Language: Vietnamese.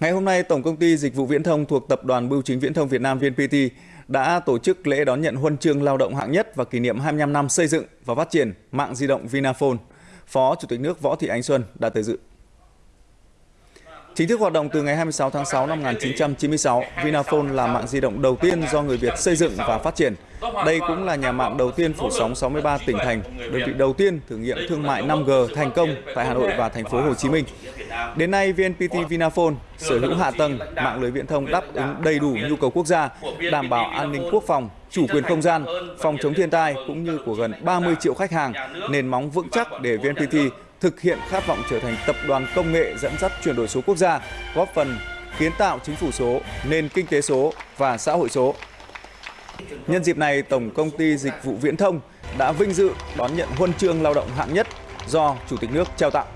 Ngày hôm nay, Tổng công ty Dịch vụ Viễn thông thuộc Tập đoàn Bưu chính Viễn thông Việt Nam VNPT đã tổ chức lễ đón nhận huân chương lao động hạng nhất và kỷ niệm 25 năm xây dựng và phát triển mạng di động Vinaphone. Phó Chủ tịch nước Võ Thị Ánh Xuân đã tới dự. Chính thức hoạt động từ ngày 26 tháng 6 năm 1996, Vinaphone là mạng di động đầu tiên do người Việt xây dựng và phát triển. Đây cũng là nhà mạng đầu tiên phủ sóng 63 tỉnh thành, đơn vị đầu tiên thử nghiệm thương mại 5G thành công tại Hà Nội và thành phố Hồ Chí Minh. Đến nay, VNPT Vinaphone sở hữu hạ tầng mạng lưới viễn thông đáp ứng đầy đủ nhu cầu quốc gia, đảm bảo an ninh quốc phòng, chủ quyền không gian, phòng chống thiên tai cũng như của gần 30 triệu khách hàng, nền móng vững chắc để VNPT thực hiện khát vọng trở thành tập đoàn công nghệ dẫn dắt chuyển đổi số quốc gia, góp phần kiến tạo chính phủ số, nền kinh tế số và xã hội số. Nhân dịp này, Tổng công ty Dịch vụ Viễn thông đã vinh dự đón nhận huân chương lao động hạng nhất do Chủ tịch nước trao tặng.